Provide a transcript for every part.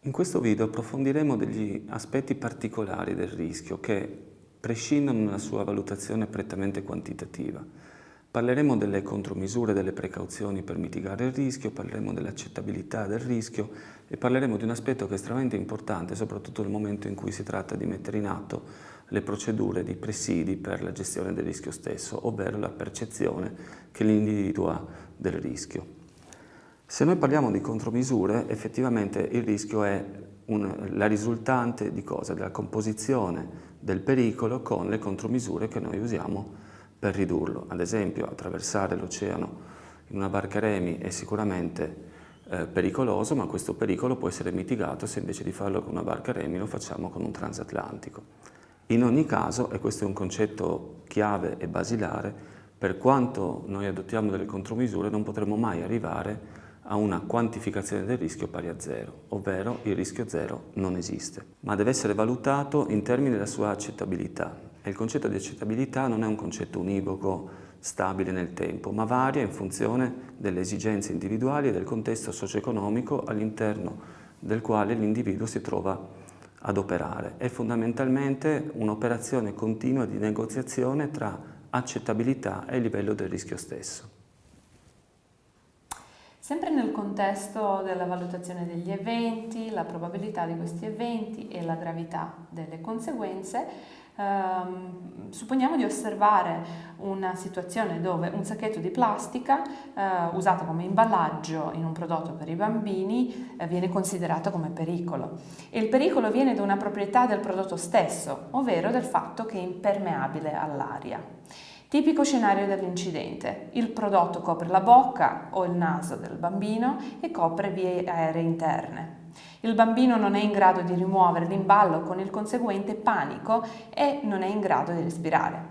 In questo video approfondiremo degli aspetti particolari del rischio che prescindono dalla sua valutazione prettamente quantitativa. Parleremo delle contromisure, delle precauzioni per mitigare il rischio, parleremo dell'accettabilità del rischio e parleremo di un aspetto che è estremamente importante, soprattutto nel momento in cui si tratta di mettere in atto le procedure di presidi per la gestione del rischio stesso, ovvero la percezione che l'individuo ha del rischio. Se noi parliamo di contromisure, effettivamente il rischio è un, la risultante di cosa? Della composizione del pericolo con le contromisure che noi usiamo per ridurlo. Ad esempio, attraversare l'oceano in una barca remi è sicuramente eh, pericoloso, ma questo pericolo può essere mitigato se invece di farlo con una barca remi lo facciamo con un transatlantico. In ogni caso, e questo è un concetto chiave e basilare, per quanto noi adottiamo delle contromisure non potremo mai arrivare a una quantificazione del rischio pari a zero, ovvero il rischio zero non esiste, ma deve essere valutato in termini della sua accettabilità. E il concetto di accettabilità non è un concetto univoco, stabile nel tempo, ma varia in funzione delle esigenze individuali e del contesto socio-economico all'interno del quale l'individuo si trova ad operare. È fondamentalmente un'operazione continua di negoziazione tra accettabilità e livello del rischio stesso. Sempre nel contesto della valutazione degli eventi, la probabilità di questi eventi e la gravità delle conseguenze, ehm, supponiamo di osservare una situazione dove un sacchetto di plastica eh, usato come imballaggio in un prodotto per i bambini eh, viene considerato come pericolo e il pericolo viene da una proprietà del prodotto stesso, ovvero del fatto che è impermeabile all'aria. Tipico scenario dell'incidente. Il prodotto copre la bocca o il naso del bambino e copre vie aeree interne. Il bambino non è in grado di rimuovere l'imballo con il conseguente panico e non è in grado di respirare.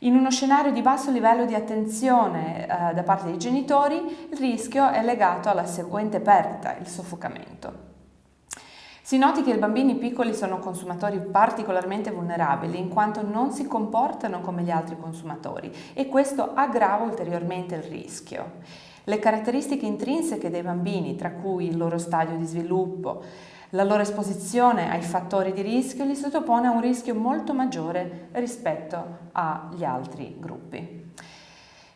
In uno scenario di basso livello di attenzione eh, da parte dei genitori, il rischio è legato alla seguente perdita, il soffocamento. Si noti che i bambini piccoli sono consumatori particolarmente vulnerabili in quanto non si comportano come gli altri consumatori e questo aggrava ulteriormente il rischio. Le caratteristiche intrinseche dei bambini, tra cui il loro stadio di sviluppo, la loro esposizione ai fattori di rischio li sottopone a un rischio molto maggiore rispetto agli altri gruppi.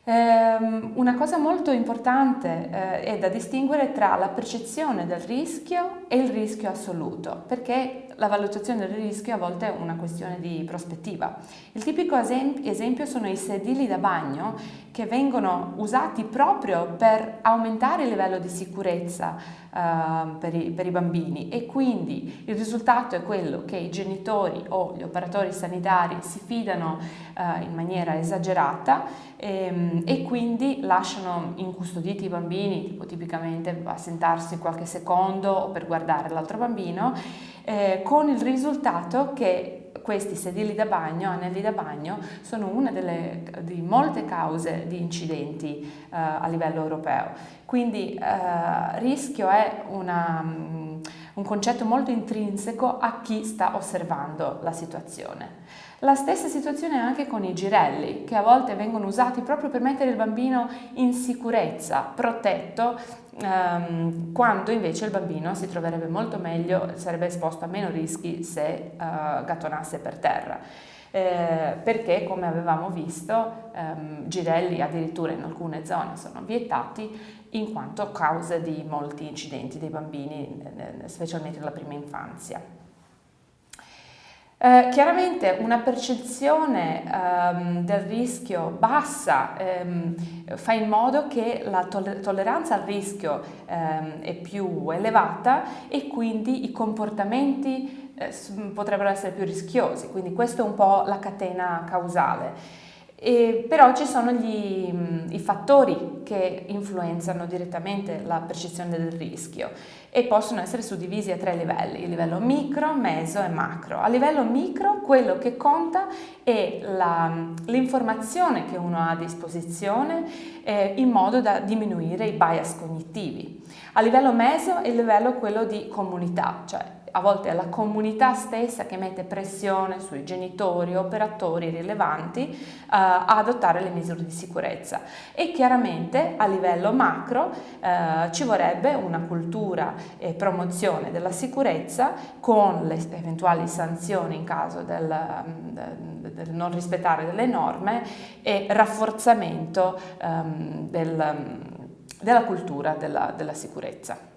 Um, una cosa molto importante uh, è da distinguere tra la percezione del rischio e il rischio assoluto, perché la valutazione del rischio a volte è una questione di prospettiva. Il tipico esempio sono i sedili da bagno che vengono usati proprio per aumentare il livello di sicurezza uh, per, i, per, i, bambini e quindi il risultato è quello che i genitori o gli operatori sanitari si fidano uh, in maniera esagerata e, ehm, e, quindi lasciano incustoditi i bambini, tipo tipicamente a sentarsi qualche secondo o per guardare l'altro bambino, eh, con il risultato che questi sedili da bagno, anelli da bagno, sono una delle di molte cause di incidenti eh, a livello europeo. Quindi eh, rischio è una, um, un concetto molto intrinseco a chi sta osservando la situazione. La stessa situazione è anche con i girelli, che a volte vengono usati proprio per mettere il bambino in sicurezza, protetto, quando invece il bambino si troverebbe molto meglio, sarebbe esposto a meno rischi se eh, gattonasse per terra. Eh, perché come avevamo visto ehm, girelli addirittura in alcune zone sono vietati in quanto causa di molti incidenti dei bambini, specialmente nella prima infanzia. Eh, chiaramente una percezione ehm, del rischio bassa ehm, fa in modo che la toller tolleranza al rischio ehm, è più elevata e quindi i comportamenti eh, potrebbero essere più rischiosi, quindi questa è un po' la catena causale. E però ci sono gli, i fattori che influenzano direttamente la percezione del rischio e possono essere suddivisi a tre livelli, il livello micro, meso e macro. A livello micro quello che conta è l'informazione che uno ha a disposizione eh, in modo da diminuire i bias cognitivi. A livello meso è il livello quello di comunità, cioè a volte è la comunità stessa che mette pressione sui genitori, operatori rilevanti eh, a adottare le misure di sicurezza e chiaramente a livello macro eh, ci vorrebbe una cultura e promozione della sicurezza con le eventuali sanzioni in caso del, del non rispettare delle norme e rafforzamento ehm, del, della cultura della, della sicurezza.